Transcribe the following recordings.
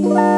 The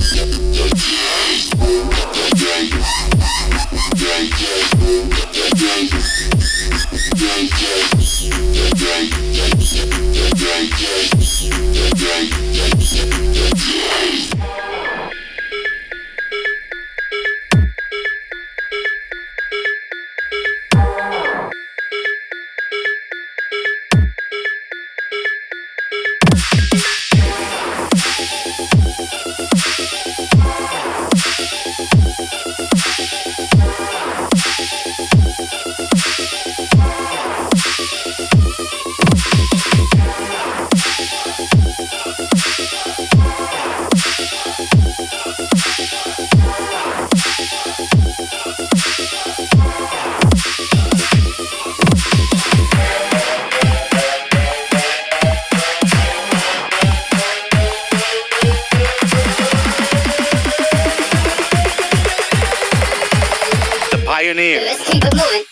engineer. Let's keep it moving.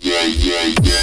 Yeah, yeah, yeah,